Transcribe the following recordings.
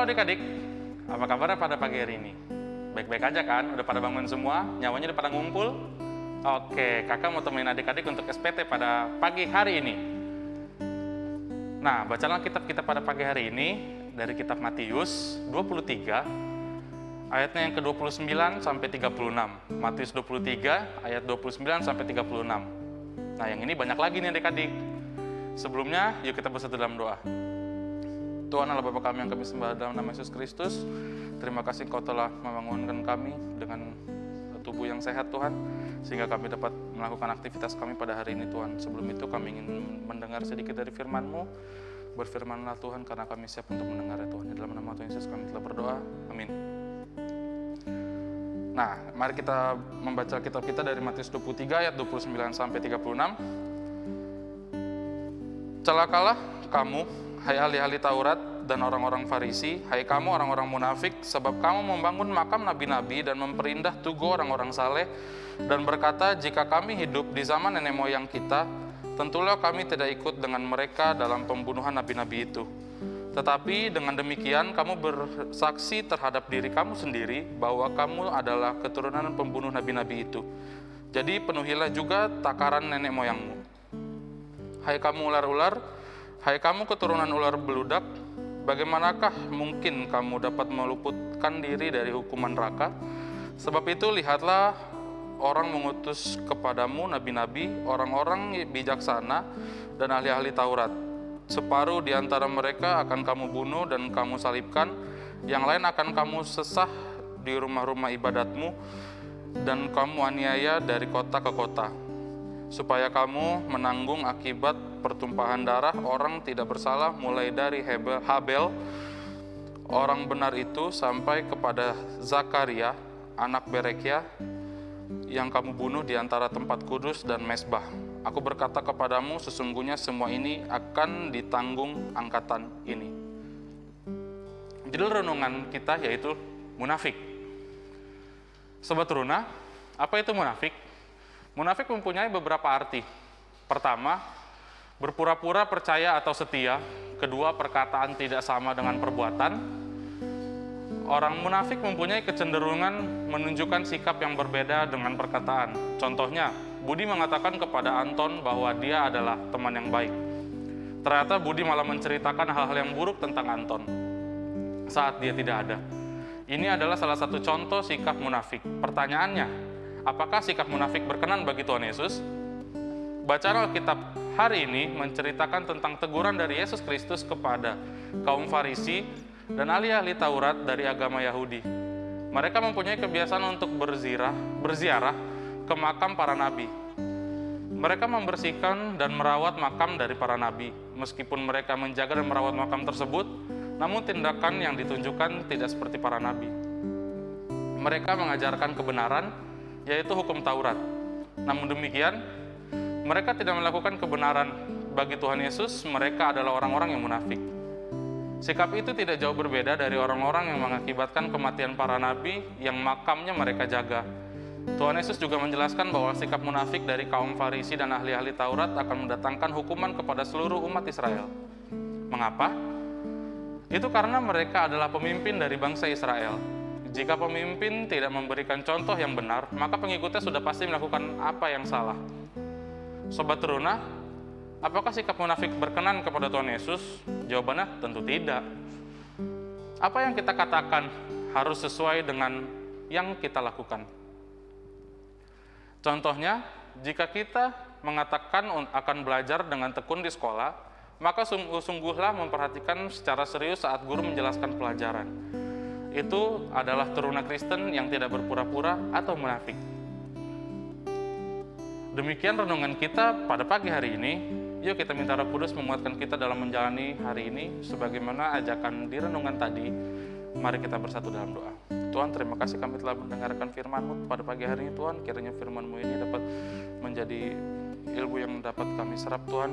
Halo adik-adik, apa kabar pada pagi hari ini? Baik-baik aja kan? Udah pada bangun semua? Nyawanya udah pada ngumpul? Oke, kakak mau temenin adik-adik untuk SPT pada pagi hari ini. Nah, bacalah kitab kita pada pagi hari ini dari kitab Matius 23, ayatnya yang ke-29 sampai 36. Matius 23, ayat 29 sampai 36. Nah, yang ini banyak lagi nih adik-adik. Sebelumnya, yuk kita bersatu dalam doa. Tuhan Allah Bapa kami yang kami sembah dalam nama Yesus Kristus. Terima kasih Kau telah membangunkan kami dengan tubuh yang sehat Tuhan. Sehingga kami dapat melakukan aktivitas kami pada hari ini Tuhan. Sebelum itu kami ingin mendengar sedikit dari firman-Mu. Berfirmanlah Tuhan karena kami siap untuk mendengar ya Tuhan. Di dalam nama Tuhan Yesus kami telah berdoa. Amin. Nah, mari kita membaca kitab kita dari Matius 23 ayat 29 sampai 36. Celakalah kamu hai ahli-ahli Taurat dan orang-orang Farisi, hai kamu orang-orang munafik, sebab kamu membangun makam nabi-nabi dan memperindah tugu orang-orang saleh, dan berkata, jika kami hidup di zaman nenek moyang kita, tentulah kami tidak ikut dengan mereka dalam pembunuhan nabi-nabi itu. Tetapi dengan demikian kamu bersaksi terhadap diri kamu sendiri bahwa kamu adalah keturunan pembunuh nabi-nabi itu. Jadi penuhilah juga takaran nenek moyangmu. Hai kamu ular-ular, Hai kamu keturunan ular beludak, bagaimanakah mungkin kamu dapat meluputkan diri dari hukuman neraka? Sebab itu lihatlah orang mengutus kepadamu nabi-nabi, orang-orang bijaksana dan ahli-ahli Taurat. Separuh di antara mereka akan kamu bunuh dan kamu salibkan, yang lain akan kamu sesah di rumah-rumah ibadatmu dan kamu aniaya dari kota ke kota supaya kamu menanggung akibat pertumpahan darah orang tidak bersalah mulai dari Habel orang benar itu sampai kepada Zakaria anak Berekia yang kamu bunuh di antara tempat kudus dan mesbah. Aku berkata kepadamu sesungguhnya semua ini akan ditanggung angkatan ini. Judul renungan kita yaitu munafik. Sobat Runa, apa itu munafik? Munafik mempunyai beberapa arti. Pertama, berpura-pura percaya atau setia. Kedua, perkataan tidak sama dengan perbuatan. Orang munafik mempunyai kecenderungan menunjukkan sikap yang berbeda dengan perkataan. Contohnya, Budi mengatakan kepada Anton bahwa dia adalah teman yang baik. Ternyata Budi malah menceritakan hal-hal yang buruk tentang Anton saat dia tidak ada. Ini adalah salah satu contoh sikap munafik. Pertanyaannya, Apakah sikap munafik berkenan bagi Tuhan Yesus? Bacaan Alkitab hari ini menceritakan tentang teguran dari Yesus Kristus kepada kaum Farisi dan ahli-ahli Taurat dari agama Yahudi. Mereka mempunyai kebiasaan untuk berzirah, berziarah ke makam para nabi. Mereka membersihkan dan merawat makam dari para nabi. Meskipun mereka menjaga dan merawat makam tersebut, namun tindakan yang ditunjukkan tidak seperti para nabi. Mereka mengajarkan kebenaran yaitu hukum Taurat. Namun demikian, mereka tidak melakukan kebenaran bagi Tuhan Yesus, mereka adalah orang-orang yang munafik. Sikap itu tidak jauh berbeda dari orang-orang yang mengakibatkan kematian para nabi yang makamnya mereka jaga. Tuhan Yesus juga menjelaskan bahwa sikap munafik dari kaum Farisi dan ahli-ahli Taurat akan mendatangkan hukuman kepada seluruh umat Israel. Mengapa? Itu karena mereka adalah pemimpin dari bangsa Israel, jika pemimpin tidak memberikan contoh yang benar, maka pengikutnya sudah pasti melakukan apa yang salah. Sobat Teruna, apakah sikap munafik berkenan kepada Tuhan Yesus? Jawabannya tentu tidak. Apa yang kita katakan harus sesuai dengan yang kita lakukan. Contohnya, jika kita mengatakan akan belajar dengan tekun di sekolah, maka sungguh-sungguhlah memperhatikan secara serius saat guru menjelaskan pelajaran itu adalah teruna Kristen yang tidak berpura-pura atau munafik. Demikian renungan kita pada pagi hari ini. Yuk kita minta Roh Kudus menguatkan kita dalam menjalani hari ini sebagaimana ajakan di renungan tadi. Mari kita bersatu dalam doa. Tuhan, terima kasih kami telah mendengarkan firman-Mu pada pagi hari ini Tuhan. Kiranya firman-Mu ini dapat menjadi ilmu yang dapat kami serap Tuhan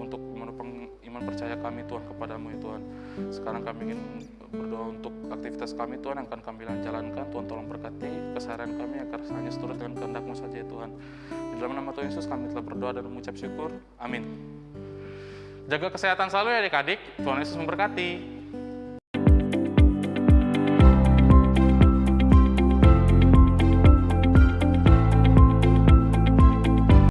untuk menopang iman percaya kami Tuhan kepadamu ya Tuhan. Sekarang kami ingin berdoa untuk aktivitas kami Tuhan yang akan kami jalankan. Tuhan tolong berkati keseharian kami agar hanya seturut dengan kehendakmu saja ya Tuhan. Di dalam nama Tuhan Yesus kami telah berdoa dan mengucap syukur. Amin. Jaga kesehatan selalu ya adik-adik. Tuhan Yesus memberkati.